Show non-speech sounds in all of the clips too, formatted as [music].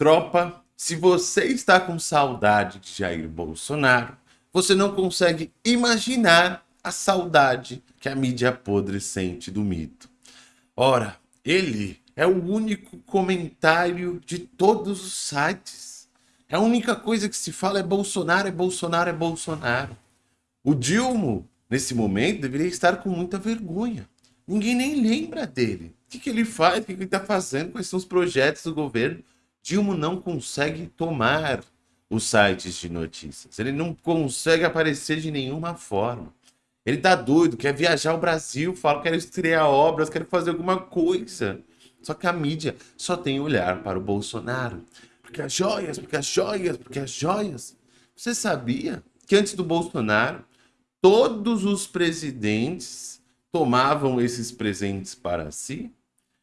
Tropa, se você está com saudade de Jair Bolsonaro, você não consegue imaginar a saudade que a mídia podre sente do mito. Ora, ele é o único comentário de todos os sites. A única coisa que se fala é Bolsonaro, é Bolsonaro, é Bolsonaro. O Dilma, nesse momento, deveria estar com muita vergonha. Ninguém nem lembra dele. O que, que ele faz? O que, que ele está fazendo? Quais são os projetos do governo? Dilma não consegue tomar os sites de notícias. Ele não consegue aparecer de nenhuma forma. Ele tá doido, quer viajar ao Brasil, fala que quer estrear obras, quer fazer alguma coisa. Só que a mídia só tem olhar para o Bolsonaro. Porque as joias, porque as joias, porque as joias. Você sabia que antes do Bolsonaro, todos os presidentes tomavam esses presentes para si?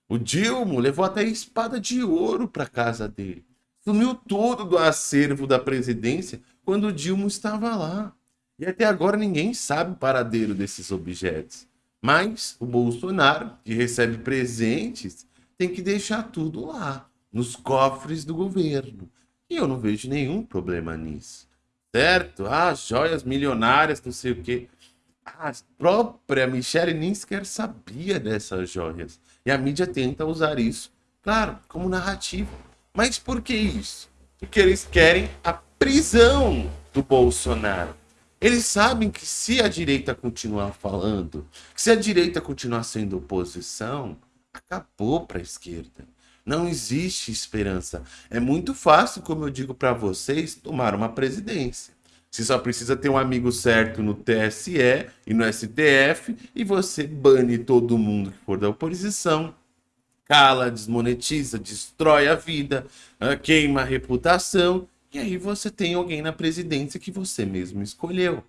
O Dilma levou até espada de ouro para casa dele. Sumiu tudo do acervo da presidência quando o Dilma estava lá. E até agora ninguém sabe o paradeiro desses objetos. Mas o Bolsonaro, que recebe presentes, tem que deixar tudo lá, nos cofres do governo. E eu não vejo nenhum problema nisso. Certo? Ah, joias milionárias, não sei o quê. A própria Michelle nem sequer sabia dessas joias. E a mídia tenta usar isso, claro, como narrativa. Mas por que isso? Porque eles querem a prisão do Bolsonaro. Eles sabem que se a direita continuar falando, se a direita continuar sendo oposição, acabou para a esquerda. Não existe esperança. É muito fácil, como eu digo para vocês, tomar uma presidência. Você só precisa ter um amigo certo no TSE e no STF e você bane todo mundo que for da oposição, cala, desmonetiza, destrói a vida, ah, queima a reputação e aí você tem alguém na presidência que você mesmo escolheu.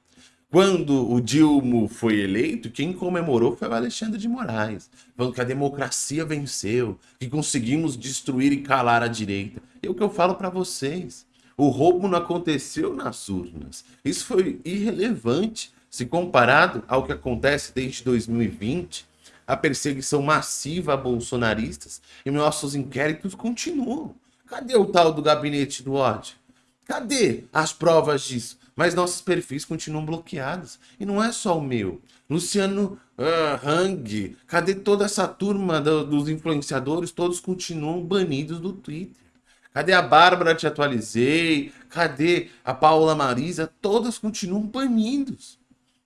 Quando o Dilma foi eleito, quem comemorou foi o Alexandre de Moraes, falando que a democracia venceu, que conseguimos destruir e calar a direita. É o que eu falo para vocês. O roubo não aconteceu nas urnas. Isso foi irrelevante se comparado ao que acontece desde 2020, a perseguição massiva a bolsonaristas e nossos inquéritos continuam. Cadê o tal do gabinete do ódio? Cadê as provas disso? Mas nossos perfis continuam bloqueados. E não é só o meu. Luciano uh, Hang, cadê toda essa turma do, dos influenciadores? Todos continuam banidos do Twitter. Cadê a Bárbara? Te atualizei. Cadê a Paula Marisa? Todas continuam banidos.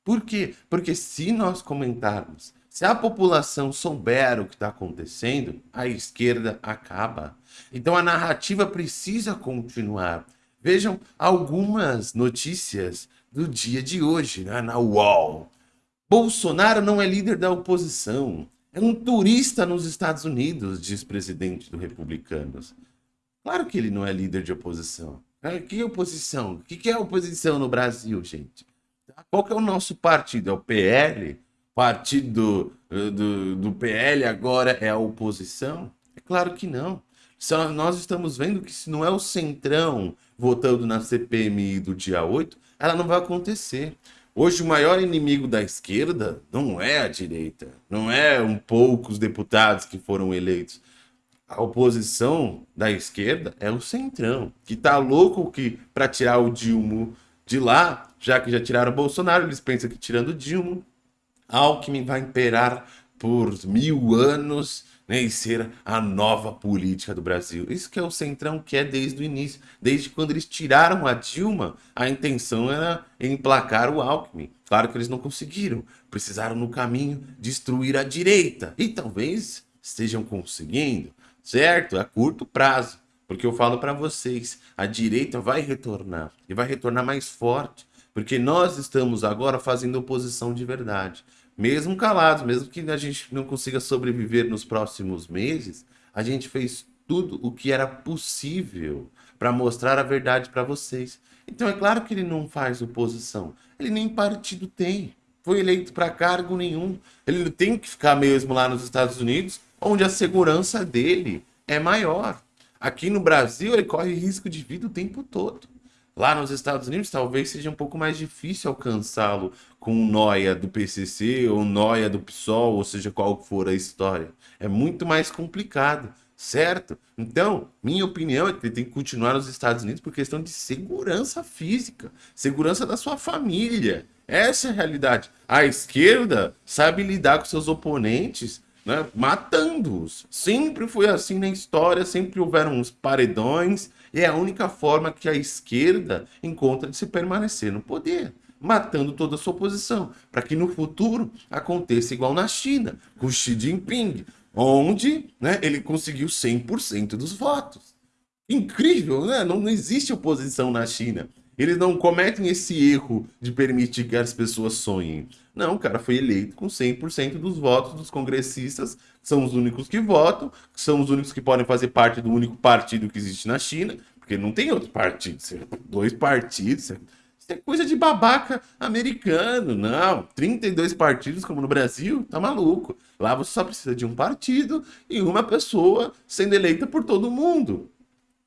Por quê? Porque se nós comentarmos, se a população souber o que está acontecendo, a esquerda acaba. Então a narrativa precisa continuar. Vejam algumas notícias do dia de hoje né, na UOL. Bolsonaro não é líder da oposição. É um turista nos Estados Unidos, diz presidente do Republicanos. Claro que ele não é líder de oposição. Que oposição? O que é oposição no Brasil, gente? Qual que é o nosso partido? É o PL? Partido do, do, do PL agora é a oposição? É claro que não. Só nós estamos vendo que se não é o Centrão votando na CPMI do dia 8, ela não vai acontecer. Hoje o maior inimigo da esquerda não é a direita, não é um poucos deputados que foram eleitos a oposição da esquerda é o Centrão, que tá louco que para tirar o Dilma de lá, já que já tiraram o Bolsonaro, eles pensam que tirando o Dilma, Alckmin vai imperar por mil anos né, e ser a nova política do Brasil. Isso que é o Centrão que é desde o início. Desde quando eles tiraram a Dilma, a intenção era emplacar o Alckmin. Claro que eles não conseguiram. Precisaram no caminho destruir a direita. E talvez estejam conseguindo certo? A curto prazo. Porque eu falo para vocês, a direita vai retornar e vai retornar mais forte, porque nós estamos agora fazendo oposição de verdade. Mesmo calados, mesmo que a gente não consiga sobreviver nos próximos meses, a gente fez tudo o que era possível para mostrar a verdade para vocês. Então é claro que ele não faz oposição, ele nem partido tem. Foi eleito para cargo nenhum. Ele tem que ficar mesmo lá nos Estados Unidos onde a segurança dele é maior. Aqui no Brasil, ele corre risco de vida o tempo todo. Lá nos Estados Unidos, talvez seja um pouco mais difícil alcançá-lo com noia do PCC ou noia do PSOL, ou seja, qual for a história. É muito mais complicado, certo? Então, minha opinião é que ele tem que continuar nos Estados Unidos por questão de segurança física, segurança da sua família. Essa é a realidade. A esquerda sabe lidar com seus oponentes, né, matando-os. Sempre foi assim na história, sempre houveram uns paredões, e é a única forma que a esquerda encontra de se permanecer no poder matando toda a sua oposição, para que no futuro aconteça igual na China, com Xi Jinping, onde né, ele conseguiu 100% dos votos. Incrível, né? Não, não existe oposição na China. Eles não cometem esse erro de permitir que as pessoas sonhem. Não, o cara foi eleito com 100% dos votos dos congressistas, são os únicos que votam, são os únicos que podem fazer parte do único partido que existe na China, porque não tem outro partido, dois partidos, isso é coisa de babaca americano, não. 32 partidos como no Brasil, tá maluco. Lá você só precisa de um partido e uma pessoa sendo eleita por todo mundo.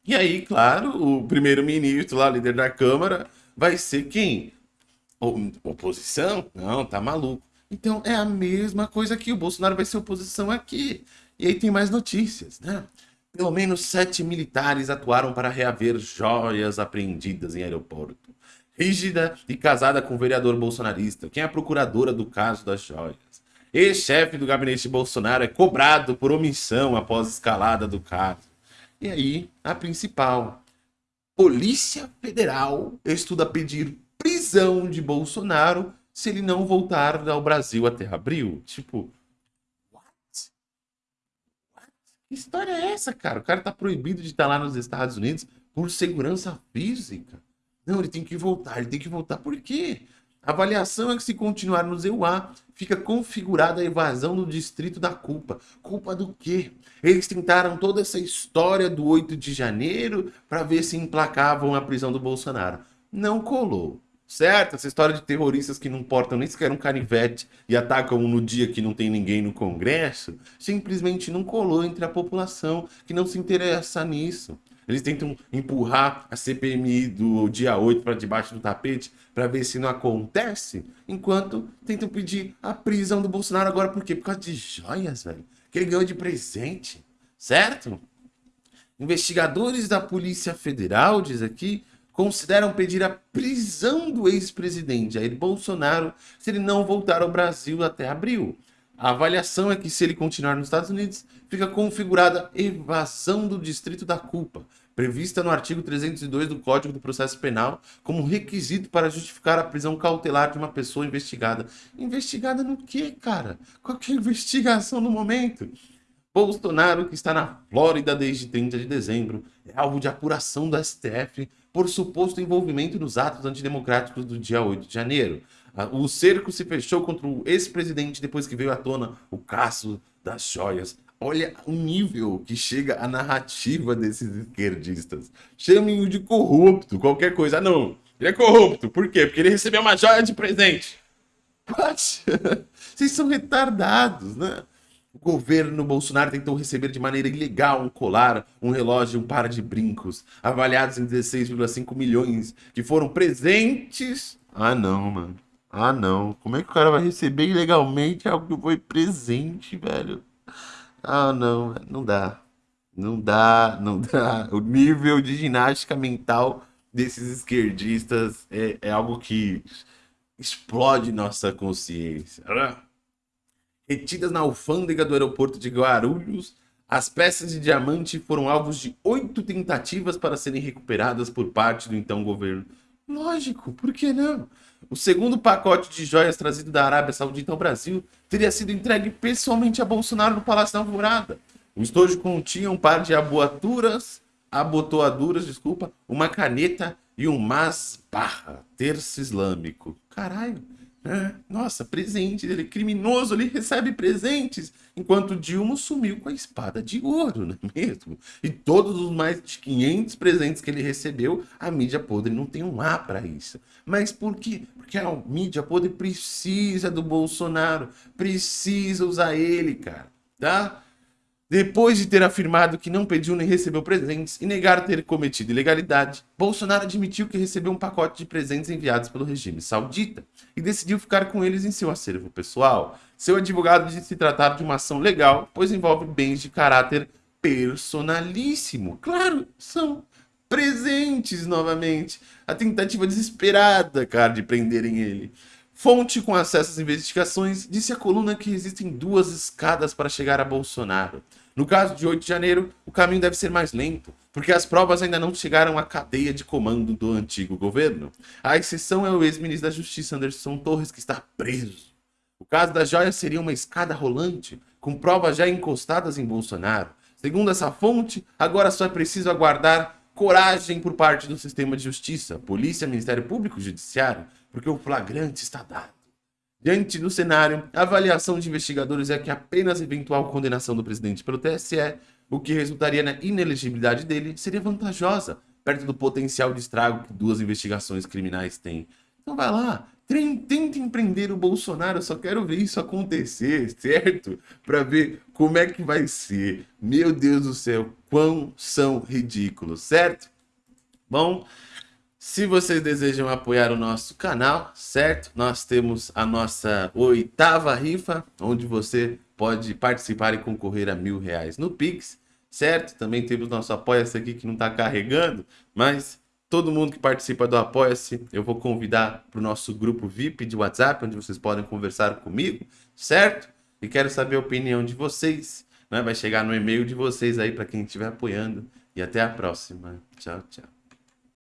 E aí, claro, o primeiro-ministro lá, líder da Câmara, vai ser quem? Oposição? Não, tá maluco. Então é a mesma coisa aqui. O Bolsonaro vai ser oposição aqui. E aí tem mais notícias, né? Pelo menos sete militares atuaram para reaver joias apreendidas em aeroporto rígida e casada com o vereador bolsonarista, quem é a procuradora do caso das joias. Ex-chefe do gabinete Bolsonaro é cobrado por omissão após escalada do caso. E aí, a principal. Polícia Federal estuda pedir prisão de Bolsonaro se ele não voltar ao Brasil até abril. Tipo, what? what? Que história é essa, cara? O cara tá proibido de estar lá nos Estados Unidos por segurança física. Não, ele tem que voltar, ele tem que voltar. Por quê? A avaliação é que se continuar no ZEUA, fica configurada a evasão do distrito da culpa. Culpa do quê? Eles tentaram toda essa história do 8 de janeiro para ver se emplacavam a prisão do Bolsonaro. Não colou. Certo? Essa história de terroristas que não portam nem sequer um canivete e atacam no dia que não tem ninguém no Congresso, simplesmente não colou entre a população que não se interessa nisso. Eles tentam empurrar a CPMI do dia 8 para debaixo do tapete para ver se não acontece, enquanto tentam pedir a prisão do Bolsonaro agora. Por quê? Por causa de joias, velho. Que ele ganhou de presente, certo? Investigadores da Polícia Federal, diz aqui, consideram pedir a prisão do ex-presidente Jair Bolsonaro se ele não voltar ao Brasil até abril. A avaliação é que se ele continuar nos Estados Unidos, fica configurada evasão do distrito da culpa, prevista no artigo 302 do Código do Processo Penal como requisito para justificar a prisão cautelar de uma pessoa investigada. Investigada no quê, cara? Qual a [laughs] investigação no momento? Bolsonaro, que está na Flórida desde 30 de dezembro, é alvo de apuração do STF por suposto envolvimento nos atos antidemocráticos do dia 8 de janeiro. O cerco se fechou contra o ex-presidente depois que veio à tona o caso das joias. Olha o nível que chega a narrativa desses esquerdistas. Chamem-o de corrupto, qualquer coisa. Ah, não, ele é corrupto. Por quê? Porque ele recebeu uma joia de presente. What? [laughs] Vocês são retardados, né? O governo Bolsonaro tentou receber de maneira ilegal um colar, um relógio e um par de brincos, avaliados em 16,5 milhões, que foram presentes. Ah, não, mano. Ah, não. Como é que o cara vai receber ilegalmente algo que foi presente, velho? Ah, não. Não dá. Não dá, não dá. [laughs] O nível de ginástica mental desses esquerdistas é, é algo que explode nossa consciência. Retidas na alfândega do aeroporto de Guarulhos, as peças de diamante foram alvos de oito tentativas para serem recuperadas por parte do então governo. Lógico, por que não? O segundo pacote de joias trazido da Arábia Saudita ao Brasil teria sido entregue pessoalmente a Bolsonaro no Palácio da Alvorada. O estojo continha um par de abotoaduras, desculpa, uma caneta e um masbarra, terço islâmico. Caralho, é, nossa, presente, ele é criminoso, ele recebe presentes, enquanto Dilma sumiu com a espada de ouro, não é mesmo? E todos os mais de 500 presentes que ele recebeu, a mídia podre não tem um A para isso. Mas por quê? Porque a mídia podre precisa do Bolsonaro, precisa usar ele, cara, tá? Depois de ter afirmado que não pediu nem recebeu presentes e negar ter cometido ilegalidade, Bolsonaro admitiu que recebeu um pacote de presentes enviados pelo regime saudita e decidiu ficar com eles em seu acervo pessoal. Seu advogado disse se tratar de uma ação legal, pois envolve bens de caráter personalíssimo. Claro, são presentes novamente. A tentativa desesperada, cara, de prenderem ele. Fonte com acesso às investigações disse à coluna que existem duas escadas para chegar a Bolsonaro. No caso de 8 de janeiro, o caminho deve ser mais lento, porque as provas ainda não chegaram à cadeia de comando do antigo governo. A exceção é o ex-ministro da Justiça Anderson Torres, que está preso. O caso da joia seria uma escada rolante, com provas já encostadas em Bolsonaro. Segundo essa fonte, agora só é preciso aguardar coragem por parte do sistema de justiça, polícia, Ministério Público, Judiciário, porque o flagrante está dado. Diante do cenário, a avaliação de investigadores é que apenas eventual condenação do presidente pelo TSE, o que resultaria na inelegibilidade dele, seria vantajosa, perto do potencial de estrago que duas investigações criminais têm. Então vai lá, tenta empreender o Bolsonaro, só quero ver isso acontecer, certo? Para ver como é que vai ser. Meu Deus do céu, quão são ridículos, certo? Bom, se vocês desejam apoiar o nosso canal, certo? Nós temos a nossa oitava rifa, onde você pode participar e concorrer a mil reais no Pix, certo? Também temos nosso Apoia-se aqui que não está carregando, mas todo mundo que participa do Apoia-se, eu vou convidar para o nosso grupo VIP de WhatsApp, onde vocês podem conversar comigo, certo? E quero saber a opinião de vocês, né? Vai chegar no e-mail de vocês aí para quem estiver apoiando. E até a próxima. Tchau, tchau.